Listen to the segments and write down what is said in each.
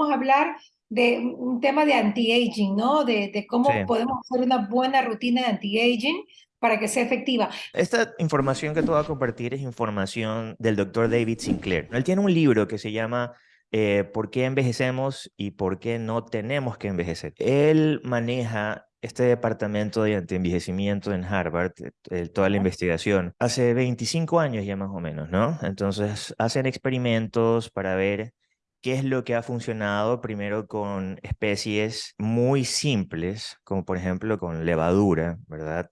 vamos a hablar de un tema de anti-aging, ¿no? De, de cómo podemos hacer una buena rutina de anti-aging para que sea efectiva. Esta información que te voy a compartir es información del doctor David Sinclair. Él tiene un libro que se llama eh, ¿Por qué envejecemos y por qué no tenemos que envejecer? Él maneja este departamento de antienvejecimiento en Harvard, eh, toda la investigación, hace 25 años ya más o menos, ¿no? Entonces hacen experimentos para ver qué es lo que ha funcionado primero con especies muy simples, como por ejemplo con levadura, ¿verdad?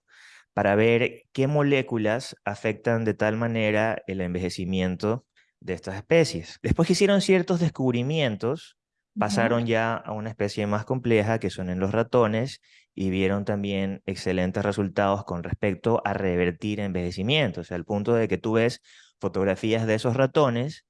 Para ver qué moléculas afectan de tal manera el envejecimiento de estas especies. Después que hicieron ciertos descubrimientos, pasaron ya a una especie más compleja que son en los ratones y vieron también excelentes resultados con respecto a revertir envejecimiento, o sea, al punto de que tú ves fotografías de esos ratones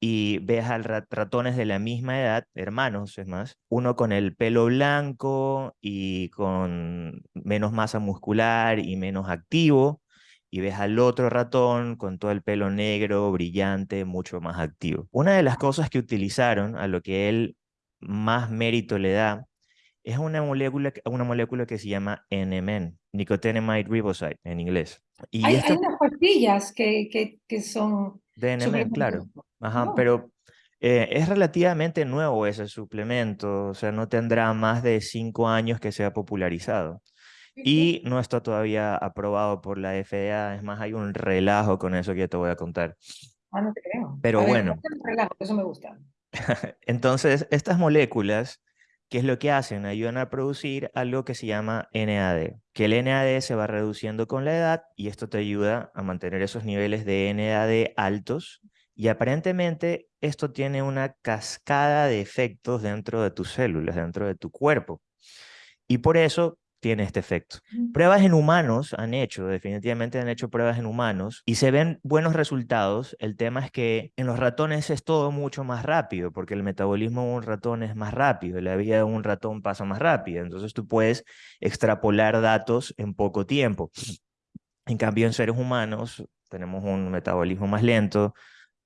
y ves a ratones de la misma edad, hermanos es más, uno con el pelo blanco y con menos masa muscular y menos activo, y ves al otro ratón con todo el pelo negro, brillante, mucho más activo. Una de las cosas que utilizaron, a lo que él más mérito le da, es una molécula, una molécula que se llama NMN, nicotinamide riboside en inglés. Y hay, unas pastillas que, que, que son... De NMN, claro. Ajá, pero eh, es relativamente nuevo ese suplemento, o sea, no tendrá más de cinco años que se ha popularizado. Y no está todavía aprobado por la FDA, es más, hay un relajo con eso que ya te voy a contar. Ah, no te creo. Pero bueno. relajo, eso me gusta. Entonces, estas moléculas, ¿qué es lo que hacen? Ayudan a producir algo que se llama NAD, que el NAD se va reduciendo con la edad y esto te ayuda a mantener esos niveles de NAD altos y aparentemente esto tiene una cascada de efectos dentro de tus células, dentro de tu cuerpo. Y por eso tiene este efecto. Pruebas en humanos han hecho, definitivamente han hecho pruebas en humanos y se ven buenos resultados. El tema es que en los ratones es todo mucho más rápido porque el metabolismo de un ratón es más rápido, la vida de un ratón pasa más rápido, entonces tú puedes extrapolar datos en poco tiempo. En cambio, en seres humanos tenemos un metabolismo más lento,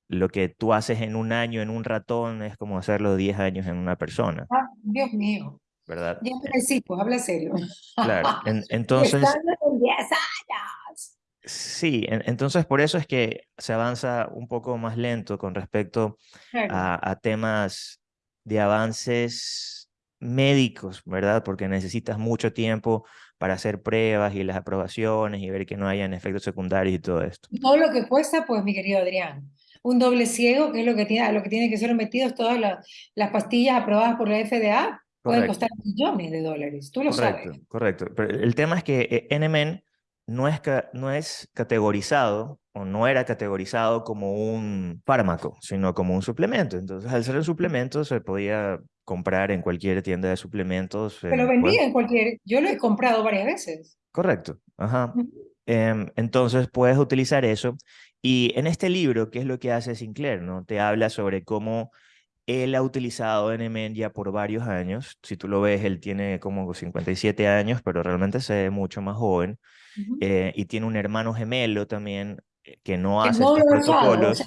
lo que tú haces en un año en un ratón es como hacerlo 10 años en una persona. Ah, Dios mío. ¿Verdad? Ya sí, pues habla serio. Claro, entonces... Están en 10 años. Sí, entonces por eso es que se avanza un poco más lento con respecto a, a, temas de avances médicos, ¿verdad? Porque necesitas mucho tiempo para hacer pruebas y las aprobaciones y ver que no hayan efectos secundarios y todo esto. Todo lo que cuesta, pues, mi querido Adrián. Un doble ciego, que es lo que tiene, lo que tienen que ser metidos todas las, las pastillas aprobadas por la FDA, Pueden costar millones de dólares, tú lo correcto, sabes. Correcto, pero el tema es que eh, NMN no es, no es categorizado o no era categorizado como un fármaco, sino como un suplemento. Entonces, al ser un suplemento, se podía comprar en cualquier tienda de suplementos. Pero vendía en cualquier, yo lo he comprado varias veces. Correcto, ajá. Em, entonces, puedes utilizar eso. Y en este libro, ¿qué es lo que hace Sinclair? ¿no? Te habla sobre cómo él ha utilizado NMN ya por varios años. Si tú lo ves, él tiene como 57 años, pero realmente se ve mucho más joven. Eh, y tiene un hermano gemelo también eh, que no hace estos protocolos.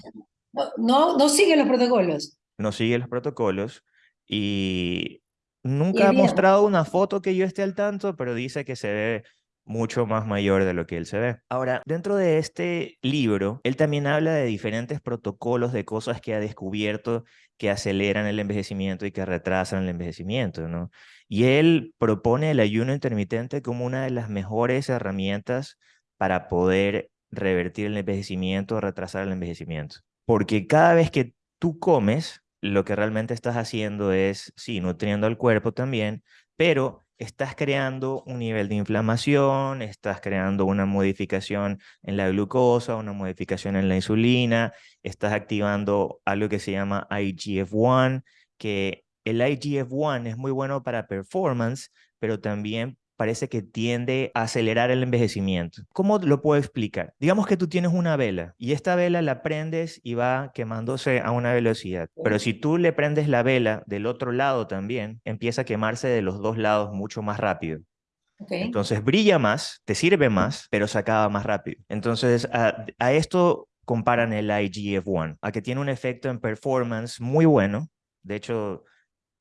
no, no, sigue los protocolos. No sigue los protocolos. Y nunca ha mostrado una foto que yo esté al tanto, pero dice que se ve mucho más mayor de lo que él se ve. Ahora, dentro de este libro, él también habla de diferentes protocolos de cosas que ha descubierto que aceleran el envejecimiento y que retrasan el envejecimiento, ¿no? Y él propone el ayuno intermitente como una de las mejores herramientas para poder revertir el envejecimiento o retrasar el envejecimiento. Porque cada vez que tú comes, lo que realmente estás haciendo es, sí, nutriendo al cuerpo también, pero estás creando un nivel de inflamación, estás creando una modificación en la glucosa, una modificación en la insulina, estás activando algo que se llama IGF-1, que el IGF-1 es muy bueno para performance, pero también parece que tiende a acelerar el envejecimiento. ¿Cómo lo puedo explicar? Digamos que tú tienes una vela y esta vela la prendes y va quemándose a una velocidad. Pero si tú le prendes la vela del otro lado también, empieza a quemarse de los dos lados mucho más rápido. Entonces brilla más, te sirve más, pero se acaba más rápido. Entonces a, a esto comparan el IGF-1, a que tiene un efecto en performance muy bueno. De hecho,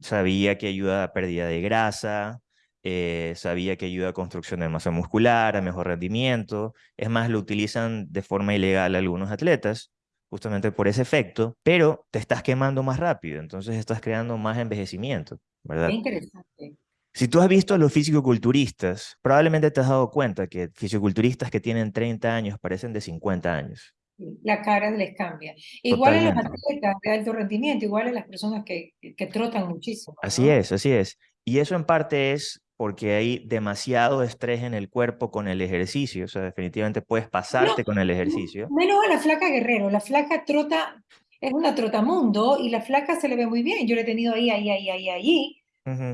sabía que ayuda a pérdida de grasa, eh, sabía que ayuda a construcción de masa muscular, a mejor rendimiento. Es más, lo utilizan de forma ilegal algunos atletas, justamente por ese efecto, pero te estás quemando más rápido, entonces estás creando más envejecimiento, ¿verdad? Qué interesante. Si tú has visto a los fisicoculturistas, probablemente te has dado cuenta que fisicoculturistas que tienen 30 años parecen de 50 años. La cara les cambia. Igual en los atletas de alto rendimiento, igual en las personas que, que trotan muchísimo. Así es, así es. Y eso en parte es porque hay demasiado estrés en el cuerpo con el ejercicio. O sea, definitivamente puedes pasarte con el ejercicio. Menos a la flaca Guerrero. La flaca trota, es una trotamundo y la flaca se le ve muy bien. Yo la he tenido ahí, ahí, ahí, ahí, ahí.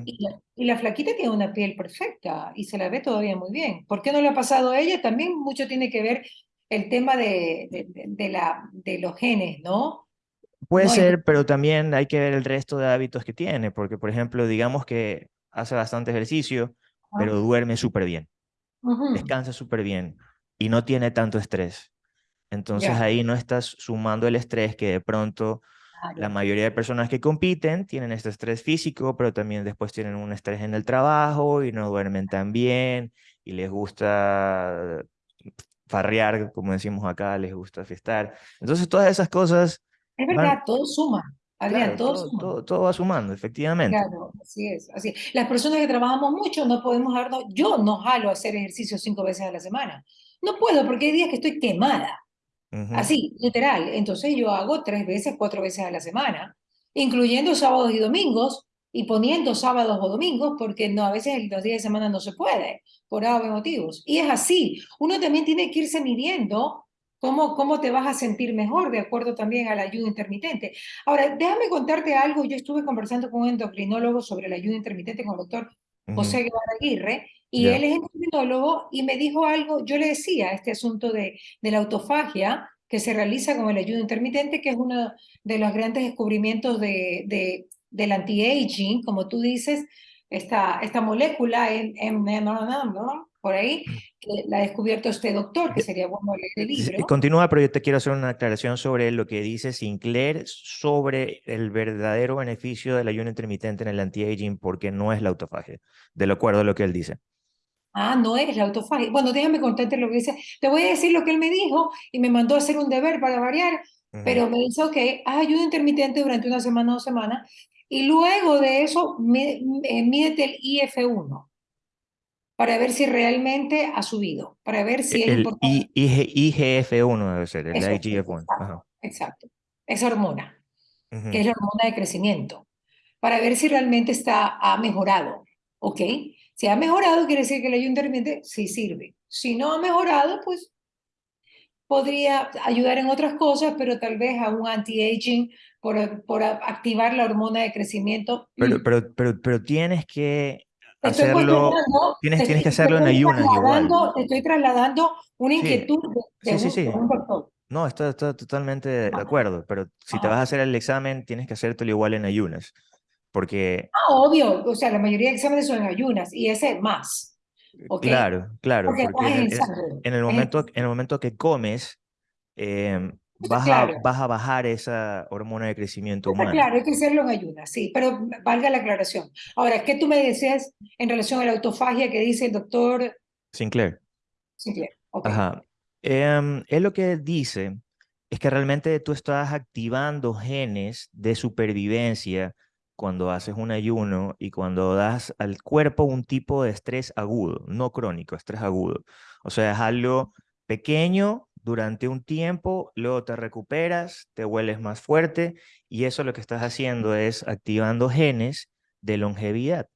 y, la, y, la, flaquita tiene una piel perfecta y se la ve todavía muy bien. ¿Por qué no le ha pasado a ella? También mucho tiene que ver el tema de, de, de la, de los genes, ¿no? Puede ser, pero también hay que ver el resto de hábitos que tiene, porque por ejemplo, digamos que hace bastante ejercicio, pero duerme súper bien, descansa súper bien y no tiene tanto estrés. Entonces ahí no estás sumando el estrés que de pronto la mayoría de personas que compiten tienen este estrés físico, pero también después tienen un estrés en el trabajo y no duermen tan bien y les gusta farrear, como decimos acá, les gusta festar. Entonces todas esas cosas... Es verdad, todo suma. Adrián, todo, todo, va sumando, efectivamente. Claro, así es, así Las personas que trabajamos mucho no podemos darnos, yo no jalo a hacer ejercicio cinco veces a la semana. No puedo porque hay días que estoy quemada. Así, literal. Entonces yo hago tres veces, cuatro veces a la semana, incluyendo sábados y domingos y poniendo sábados o domingos porque no, a veces los días de semana no se puede por A motivos. Y es así. Uno también tiene que irse midiendo ¿Cómo, ¿Cómo te vas a sentir mejor de acuerdo también al ayuno intermitente? Ahora, déjame contarte algo. Yo estuve conversando con un endocrinólogo sobre el ayuno intermitente con el doctor José Guevara Aguirre, y él es endocrinólogo y me dijo algo, yo le decía, este asunto de, de la autofagia que se realiza con el ayuno intermitente, que es uno de los grandes descubrimientos de, de del anti-aging, como tú dices, esta, esta molécula en, por ahí, que la ha descubierto este doctor, que sería bueno leer el libro. Continúa, pero yo te quiero hacer una aclaración sobre lo que dice Sinclair sobre el verdadero beneficio del ayuno intermitente en el anti-aging, porque no es la autofagia, de acuerdo a lo que él dice. Ah, no es la autofagia. Bueno, déjame contarte lo que dice. Te voy a decir lo que él me dijo y me mandó a hacer un deber para variar, pero me dijo que haz ayuno intermitente durante una semana o dos semanas y luego de eso eh, mídete el IF1 para ver si realmente ha subido, para ver si es el importante. IGF-1 debe ser, el IGF-1. Exacto, esa hormona, que es la hormona de crecimiento, para ver si realmente está, ha mejorado, ¿ok? Si ha mejorado, quiere decir que el ayuno intermitente sí sirve. Si no ha mejorado, pues podría ayudar en otras cosas, pero tal vez a un anti-aging por, por activar la hormona de crecimiento. Pero, pero, pero, pero tienes que hacerlo, tienes, tienes que hacerlo en ayunas igual. Te estoy trasladando una inquietud de, sí, sí, un, doctor. No, estoy, totalmente de acuerdo, pero si te vas a hacer el examen, tienes que hacértelo igual en ayunas, porque... Ah, obvio, o sea, la mayoría de exámenes son en ayunas, y ese más. Claro, claro, porque, en, el momento, en el momento que comes, eh, vas, a, vas a bajar esa hormona de crecimiento humano. Claro, hay que hacerlo en ayunas, sí, pero valga la aclaración. Ahora, ¿qué tú me decías en relación a la autofagia que dice el doctor Sinclair? Sinclair, ok. Ajá. Eh, él lo que dice es que realmente tú estás activando genes de supervivencia cuando haces un ayuno y cuando das al cuerpo un tipo de estrés agudo, no crónico, estrés agudo. O sea, es algo pequeño durante un tiempo, luego te recuperas, te vuelves más fuerte y eso lo que estás haciendo es activando genes de longevidad.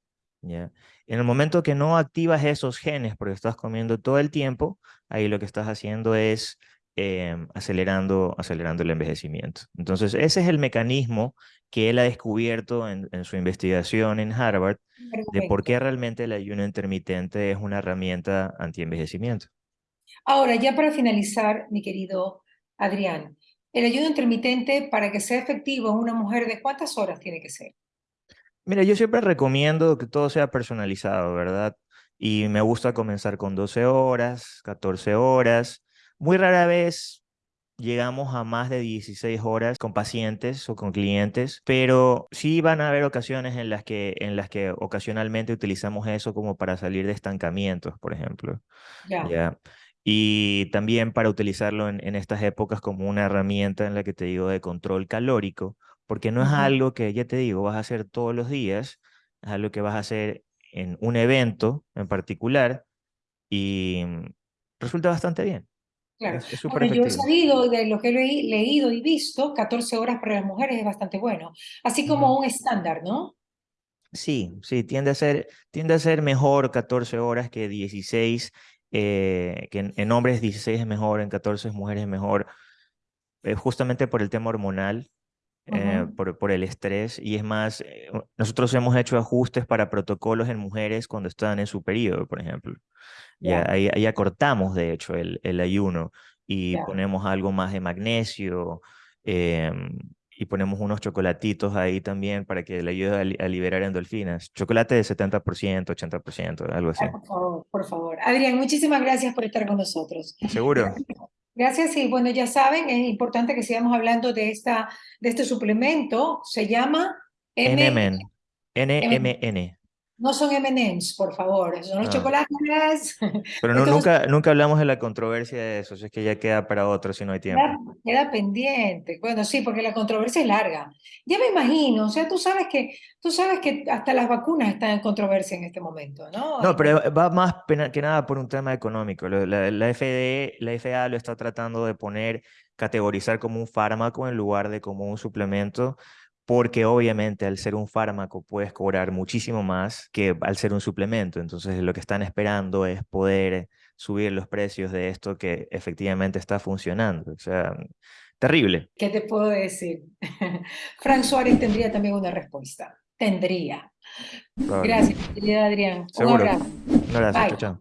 ¿ya? En el momento que no activas esos genes porque estás comiendo todo el tiempo, ahí lo que estás haciendo es em, acelerando, acelerando el envejecimiento. Entonces, ese es el mecanismo que él ha descubierto en, en su investigación en Harvard de por qué realmente el ayuno intermitente es una herramienta anti-envejecimiento. Ahora, ya para finalizar, mi querido Adrián, el ayuno intermitente, para que sea efectivo en una mujer, ¿de cuántas horas tiene que ser? Mira, yo siempre recomiendo que todo sea personalizado, ¿verdad? Y me gusta comenzar con 12 horas, 14 horas. Muy rara vez llegamos a más de 16 horas con pacientes o con clientes, pero sí van a haber ocasiones en las que, en las que ocasionalmente utilizamos eso como para salir de estancamientos, por ejemplo. Ya. Y también para utilizarlo en, en, estas épocas como una herramienta en la que te digo de control calórico, porque no es algo que, ya te digo, vas a hacer todos los días, es algo que vas a hacer en un evento en particular y mm, resulta bastante bien. Claro. Es, yo he sabido de lo que he leído y visto, 14 horas para las mujeres es bastante bueno, así como un estándar, ¿no? Sí, sí, tiende a ser, tiende a ser mejor 14 horas que 16, eh, que en, hombres 16 es mejor, en 14 mujeres es mejor, eh, justamente por el tema hormonal, eh, por, por, el estrés, y es más, nosotros hemos hecho ajustes para protocolos en mujeres cuando están en su periodo, por ejemplo. Ya, ahí, ahí, acortamos, de hecho, el, el ayuno y ponemos algo más de magnesio em, y ponemos unos chocolatitos ahí también para que le ayude a, liberar endorfinas. Chocolate de 70%, 80%, algo así. por favor, por favor. Adrián, muchísimas gracias por estar con nosotros. Seguro. Gracias y bueno, ya saben, es importante que sigamos hablando de, esta, de este suplemento. Se llama NMN. NMN. No son M&M's, por favor, son los chocolates. Pero no, nunca, nunca hablamos de la controversia de eso, es que ya queda para otro si no hay tiempo. Queda, pendiente. Bueno, sí, porque la controversia es larga. Ya me imagino, o sea, tú sabes que, tú sabes que hasta las vacunas están en controversia en este momento, ¿no? No, pero va más que nada por un tema económico. La, la, FD, la FDA lo está tratando de poner, categorizar como un fármaco en lugar de como un suplemento porque obviamente al ser un fármaco puedes cobrar muchísimo más que al ser un suplemento. Entonces lo que están esperando es poder subir los precios de esto que efectivamente está funcionando. O sea, terrible. ¿Qué te puedo decir? Frank Suárez tendría también una respuesta. Tendría. Gracias, querida Adrián. Un abrazo. Un abrazo. chao.